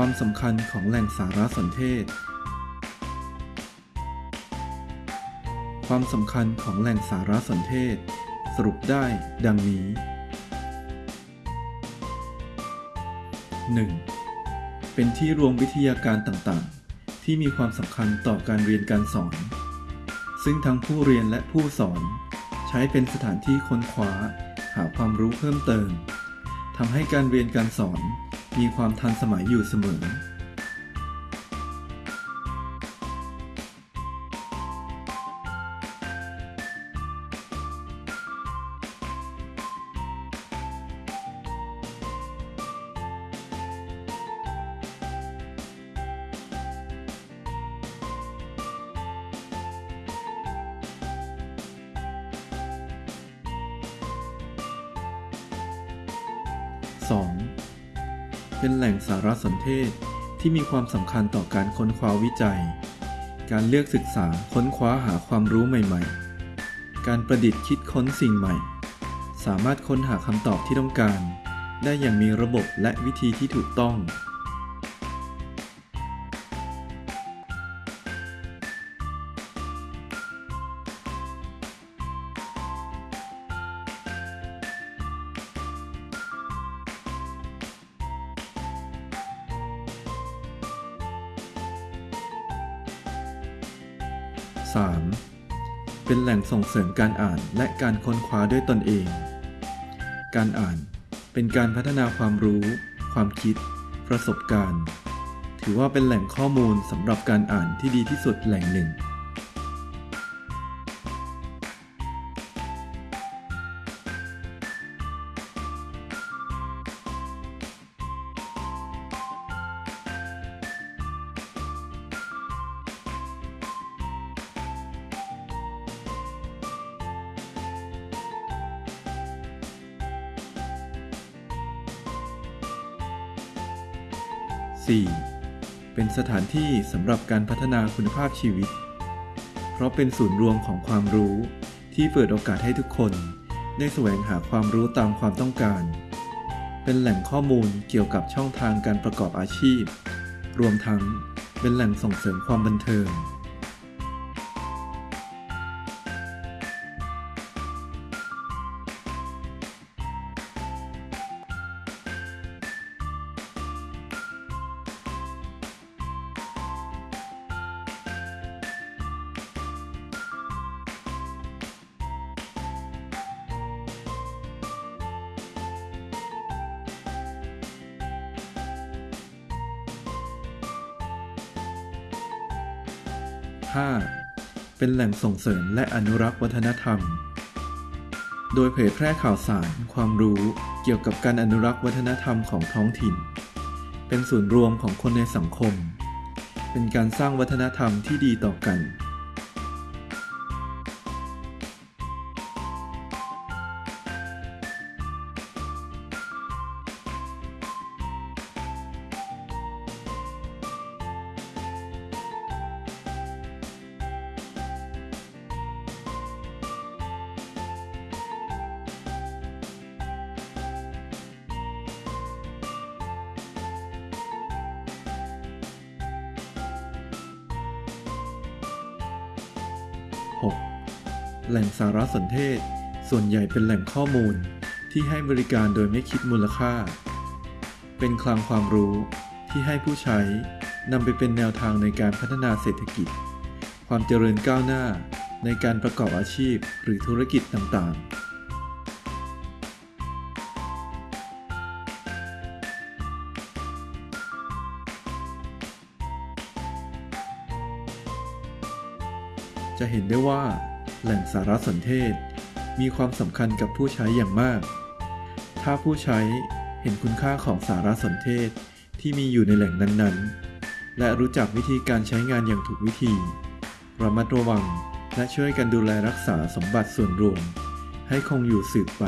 ความสำคัญของแหล่งสารสนเทศ ความสำคัญของแหล่งสารสนเทศ สรุปได้ดังนี้ 1. เป็นที่รวมวิทยาการต่างๆ ที่มีความสำคัญต่อการเรียนการสอน ซึ่งทั้งผู้เรียนและผู้สอน ใช้เป็นสถานที่ค้นคว้า หาความรู้เพิ่มเติมทำให้การเรียนการสอน มีความทันสมัยอยู่เสมอ 2. เป็นแหล่งสารสนเทศที่มีความสำคัญต่อการค้นคว้าวิจัย การเลือกศึกษาค้นคว้าหาความรู้ใหม่ ๆ การประดิษฐ์คิดค้นสิ่งใหม่ สามารถค้นหาคำตอบที่ต้องการ ได้อย่างมีระบบและวิธีที่ถูกต้อง 3. เป็นแหล่งส่งเสริมการอ่านและการค้นคว้าด้วยตนเอง การอ่านเป็นการพัฒนาความรู้ ความคิด ประสบการณ์ ถือว่าเป็นแหล่งข้อมูลสำหรับการอ่านที่ดีที่สุดแหล่งหนึ่ง 4. เป็นสถานที่สำหรับการพัฒนาคุณภาพชีวิต เพราะเป็นศูนย์รวมของความรู้ ที่เปิดโอกาสให้ทุกคน ได้แสวงหาความรู้ตามความต้องการ เป็นแหล่งข้อมูลเกี่ยวกับช่องทางการประกอบอาชีพ รวมทั้งเป็นแหล่งส่งเสริมความบันเทิง 5. เป็นแหล่งส่งเสริมและอนุรักษ์วัฒนธรรม โดยเผยแพร่ข่าวสาร ความรู้เกี่ยวกับการอนุรักษ์วัฒนธรรมของท้องถิ่น เป็นศูนย์รวมของคนในสังคม เป็นการสร้างวัฒนธรรมที่ดีต่อกัน 6. แหล่งสารสนเทศ ส่วนใหญ่เป็นแหล่งข้อมูลที่ให้บริการโดยไม่คิดมูลค่า เป็นคลังความรู้ที่ให้ผู้ใช้นำไปเป็นแนวทางในการพัฒนาเศรษฐกิจ ความเจริญก้าวหน้าในการประกอบอาชีพหรือธุรกิจต่างๆ จะเห็นได้ว่าแหล่งสารสนเทศ มีความสำคัญกับผู้ใช้อย่างมาก ถ้าผู้ใช้เห็นคุณค่าของสารสนเทศที่มีอยู่ในแหล่งนั้นๆ และรู้จักวิธีการใช้งานอย่างถูกวิธีระมัดระวังและช่วยกันดูแลรักษาสมบัติส่วนรวม ให้คงอยู่สืบไป